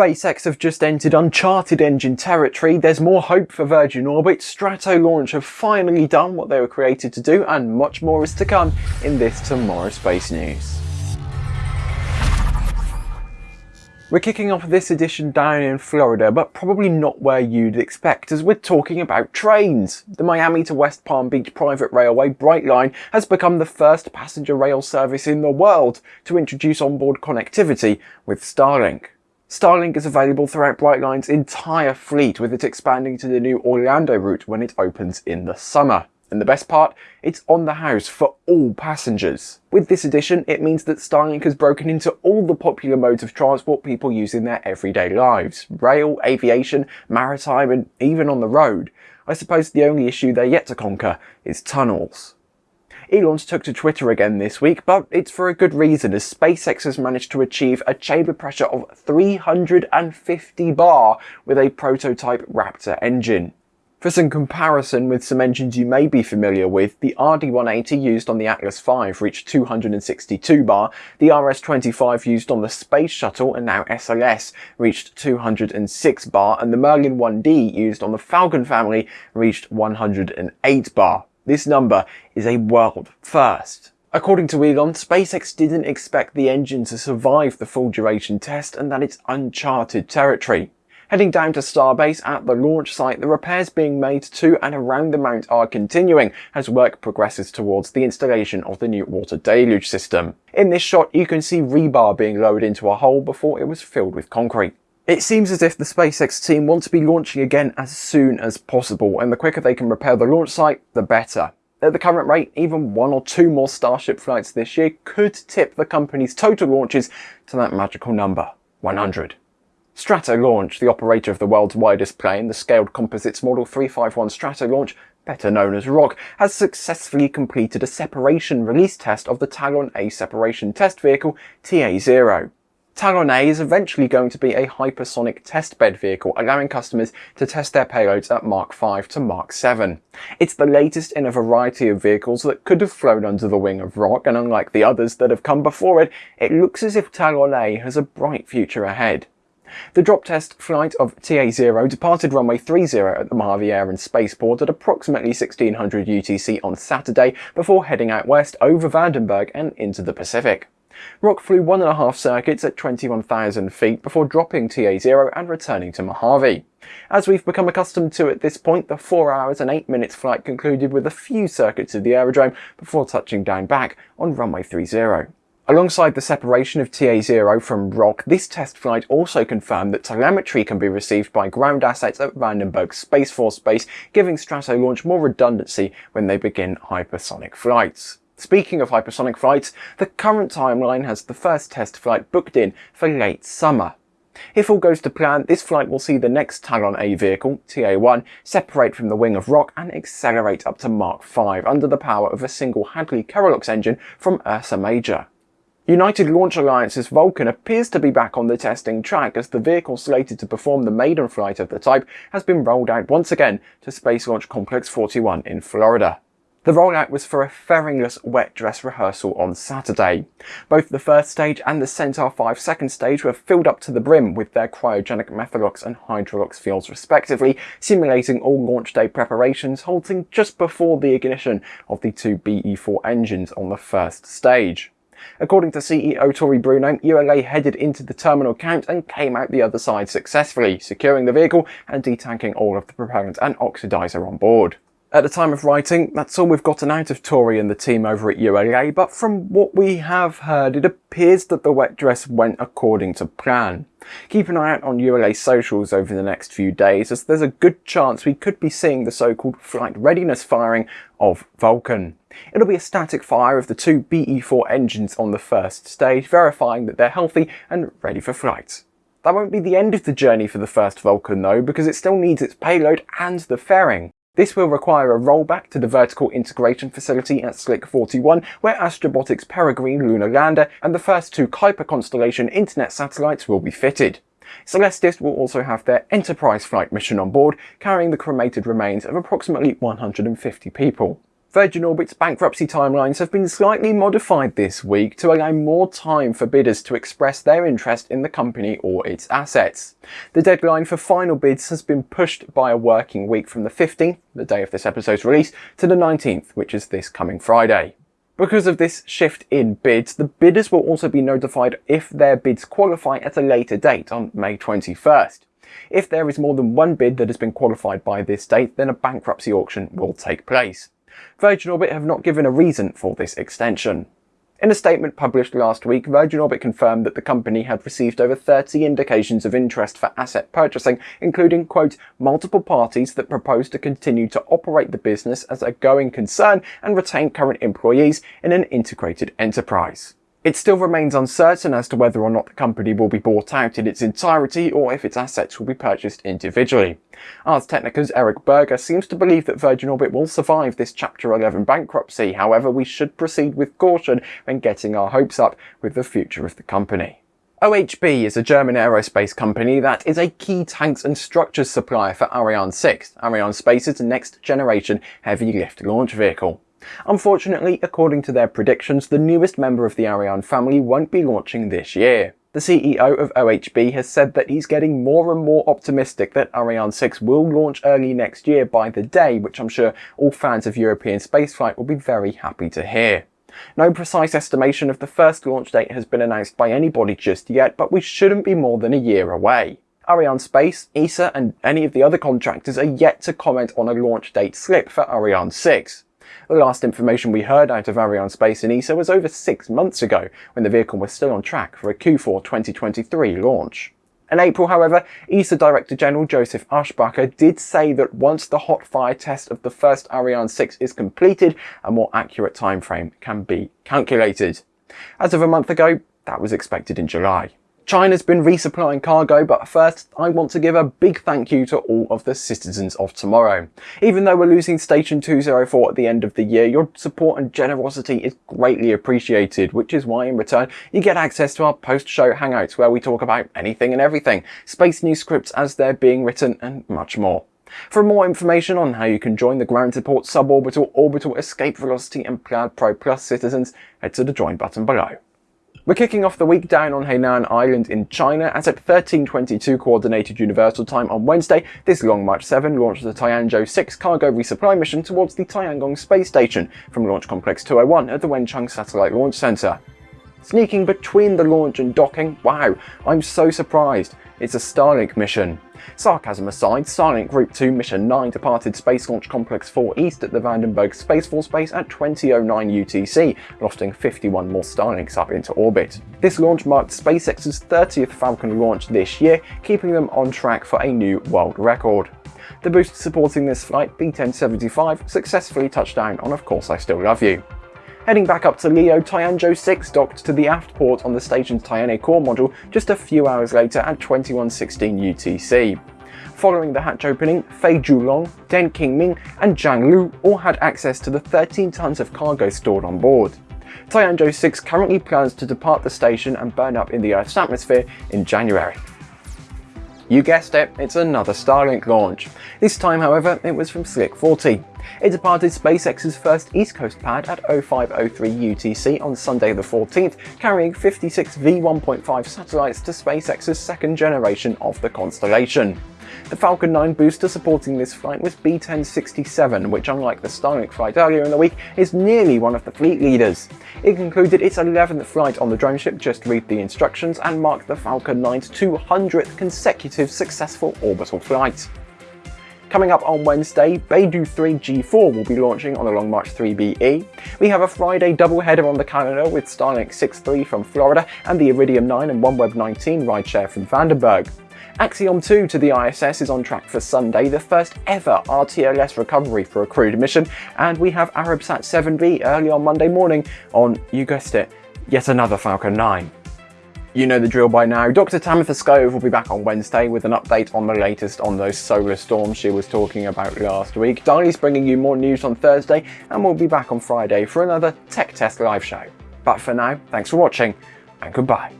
SpaceX have just entered uncharted engine territory, there's more hope for Virgin Orbit, Stratolaunch have finally done what they were created to do, and much more is to come in this Tomorrow Space News. We're kicking off this edition down in Florida, but probably not where you'd expect as we're talking about trains. The Miami to West Palm Beach private railway Brightline has become the first passenger rail service in the world to introduce onboard connectivity with Starlink. Starlink is available throughout Brightline's entire fleet with it expanding to the new Orlando route when it opens in the summer. And the best part, it's on the house for all passengers. With this addition, it means that Starlink has broken into all the popular modes of transport people use in their everyday lives. Rail, aviation, maritime, and even on the road. I suppose the only issue they're yet to conquer is tunnels. Elon's took to Twitter again this week, but it's for a good reason as SpaceX has managed to achieve a chamber pressure of 350 bar with a prototype Raptor engine. For some comparison with some engines you may be familiar with, the RD-180 used on the Atlas V reached 262 bar, the RS-25 used on the Space Shuttle and now SLS reached 206 bar, and the Merlin 1D used on the Falcon family reached 108 bar. This number is a world first. According to Elon, SpaceX didn't expect the engine to survive the full duration test and that it's uncharted territory. Heading down to Starbase at the launch site, the repairs being made to and around the mount are continuing as work progresses towards the installation of the new water deluge system. In this shot, you can see rebar being lowered into a hole before it was filled with concrete. It seems as if the SpaceX team want to be launching again as soon as possible, and the quicker they can repair the launch site, the better. At the current rate, even one or two more Starship flights this year could tip the company's total launches to that magical number, 100. Stratolaunch, the operator of the world's widest plane, the Scaled Composites Model 351 Stratolaunch, better known as ROC, has successfully completed a separation release test of the Talon A separation test vehicle TA-0. Talon A is eventually going to be a hypersonic testbed vehicle, allowing customers to test their payloads at Mach 5 to Mach 7. It's the latest in a variety of vehicles that could have flown under the wing of Roc, and unlike the others that have come before it, it looks as if Talon A has a bright future ahead. The drop test flight of TA-0 departed runway 30 at the Mojave Air and Spaceport at approximately 1600 UTC on Saturday before heading out west over Vandenberg and into the Pacific. ROC flew one and a half circuits at 21,000 feet before dropping TA-0 and returning to Mojave. As we've become accustomed to at this point, the 4 hours and 8 minutes flight concluded with a few circuits of the aerodrome before touching down back on runway 30. Alongside the separation of TA-0 from ROC, this test flight also confirmed that telemetry can be received by ground assets at Vandenberg Space Force Base, giving Stratolaunch more redundancy when they begin hypersonic flights. Speaking of hypersonic flights, the current timeline has the first test flight booked in for late summer. If all goes to plan, this flight will see the next Talon A vehicle, TA-1, separate from the wing of ROC and accelerate up to Mach 5 under the power of a single Hadley Kerolox engine from Ursa Major. United Launch Alliance's Vulcan appears to be back on the testing track as the vehicle slated to perform the maiden flight of the type has been rolled out once again to Space Launch Complex 41 in Florida. The rollout was for a fairingless wet dress rehearsal on Saturday. Both the first stage and the Centaur 5 second stage were filled up to the brim with their cryogenic Methalox and Hydrolox fuels respectively, simulating all launch day preparations, halting just before the ignition of the two BE-4 engines on the first stage. According to CEO Tory Bruno, ULA headed into the terminal count and came out the other side successfully, securing the vehicle and detanking all of the propellant and oxidizer on board. At the time of writing, that's all we've gotten out of Tory and the team over at ULA, but from what we have heard, it appears that the wet dress went according to plan. Keep an eye out on ULA socials over the next few days, as there's a good chance we could be seeing the so-called flight readiness firing of Vulcan. It'll be a static fire of the two BE-4 engines on the first stage, verifying that they're healthy and ready for flight. That won't be the end of the journey for the first Vulcan though, because it still needs its payload and the fairing. This will require a rollback to the vertical integration facility at Slick 41, where Astrobotic's Peregrine lunar lander and the first two Kuiper constellation internet satellites will be fitted. Celestis will also have their Enterprise flight mission on board, carrying the cremated remains of approximately 150 people. Virgin Orbit's bankruptcy timelines have been slightly modified this week to allow more time for bidders to express their interest in the company or its assets. The deadline for final bids has been pushed by a working week from the 15th, the day of this episode's release, to the 19th, which is this coming Friday. Because of this shift in bids, the bidders will also be notified if their bids qualify at a later date on May 21st. If there is more than one bid that has been qualified by this date, then a bankruptcy auction will take place. Virgin Orbit have not given a reason for this extension. In a statement published last week, Virgin Orbit confirmed that the company had received over 30 indications of interest for asset purchasing, including, quote, multiple parties that propose to continue to operate the business as a going concern and retain current employees in an integrated enterprise. It still remains uncertain as to whether or not the company will be bought out in its entirety or if its assets will be purchased individually. Ars Technica's Eric Berger seems to believe that Virgin Orbit will survive this Chapter 11 bankruptcy, however we should proceed with caution when getting our hopes up with the future of the company. OHB is a German aerospace company that is a key tanks and structures supplier for Ariane 6, Arianespace's next generation heavy lift launch vehicle. Unfortunately, according to their predictions, the newest member of the Ariane family won't be launching this year. The CEO of OHB has said that he's getting more and more optimistic that Ariane 6 will launch early next year by the day, which I'm sure all fans of European spaceflight will be very happy to hear. No precise estimation of the first launch date has been announced by anybody just yet, but we shouldn't be more than a year away. Arianespace, ESA and any of the other contractors are yet to comment on a launch date slip for Ariane 6. The last information we heard out of Arianespace and ESA was over six months ago, when the vehicle was still on track for a Q4 2023 launch. In April, however, ESA Director General Joseph Aschbacher did say that once the hot fire test of the first Ariane 6 is completed, a more accurate timeframe can be calculated. As of a month ago, that was expected in July. China's been resupplying cargo, but first I want to give a big thank you to all of the citizens of tomorrow. Even though we're losing Station 204 at the end of the year, your support and generosity is greatly appreciated, which is why in return you get access to our post-show hangouts where we talk about anything and everything, space news scripts as they're being written and much more. For more information on how you can join the ground support suborbital, orbital, escape velocity and Plaid Pro Plus citizens, head to the join button below. We're kicking off the week down on Hainan Island in China as at 13.22 Coordinated Universal Time on Wednesday, this Long March 7 launched the Tianzhou 6 cargo resupply mission towards the Tiangong Space Station from Launch Complex 201 at the Wenchang Satellite Launch Center. Sneaking between the launch and docking, wow, I'm so surprised. It's a Starlink mission. Sarcasm aside, Starlink Group 2 Mission 9 departed Space Launch Complex 4 East at the Vandenberg Space Force Base at 2009 UTC, lofting 51 more Starlinks up into orbit. This launch marked SpaceX's 30th Falcon launch this year, keeping them on track for a new world record. The boost supporting this flight, B-1075, successfully touched down on Of Course I Still Love You. Heading back up to Leo, Tianzhou 6 docked to the aft port on the station's Tianhe core module just a few hours later at 2116 UTC. Following the hatch opening, Fei Junlong, Deng Qingming and Zhang Lu all had access to the 13 tons of cargo stored on board. Tianzhou 6 currently plans to depart the station and burn up in the Earth's atmosphere in January. You guessed it, it's another Starlink launch. This time, however, it was from Slick 40. It departed SpaceX's first East Coast pad at 0503 UTC on Sunday the 14th, carrying 56 V1.5 satellites to SpaceX's second generation of the constellation. The Falcon 9 booster supporting this flight was B-1067, which unlike the Starlink flight earlier in the week, is nearly one of the fleet leaders. It concluded its 11th flight on the drone ship, just read the instructions, and marked the Falcon 9's 200th consecutive successful orbital flight. Coming up on Wednesday, Beidou 3 G4 will be launching on the Long March 3BE. We have a Friday doubleheader on the calendar with Starlink 6.3 from Florida and the Iridium 9 and OneWeb 19 rideshare from Vandenberg. Axiom 2 to the ISS is on track for Sunday, the first ever RTLS recovery for a crewed mission, and we have Arabsat 7B early on Monday morning on, you guessed it, yet another Falcon 9. You know the drill by now. Dr. Tamitha Skov will be back on Wednesday with an update on the latest on those solar storms she was talking about last week. Darley's bringing you more news on Thursday, and we'll be back on Friday for another Tech Test live show. But for now, thanks for watching, and goodbye.